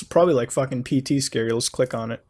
It's probably like fucking PT scary. Let's click on it.